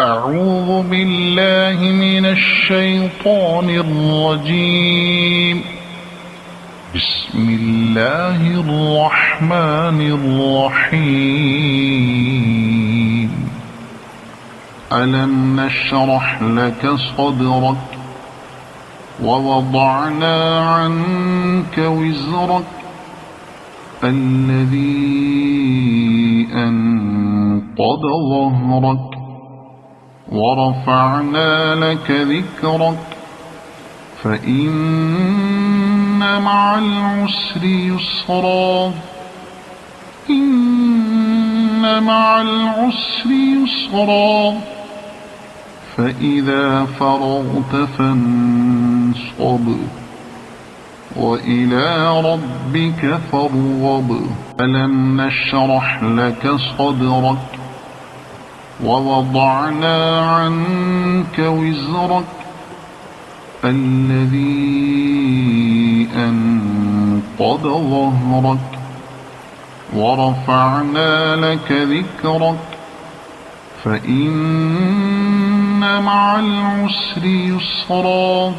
أعوذ بالله من الشيطان الرجيم. بسم الله الرحمن الرحيم. ألم نشرح لك صدرك ووضعنا عنك وزرك الذي أنقض ظهرك ورفعنا لك ذكرك فإن مع العسر يسرا إن مع العسر يسرا فإذا فرغت فانصب وإلى ربك فارغب ألم نشرح لك صدرك؟ ووضعنا عنك وزرك الذي أنقض ظهرك ورفعنا لك ذكرك فإن مع العسر يسرا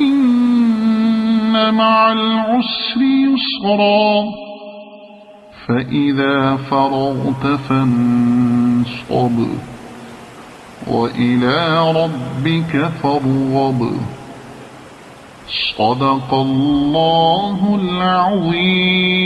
إن مع العسر يسرا فإذا فرغت فانصب. وإلى ربك فارغب. صدق الله العظيم.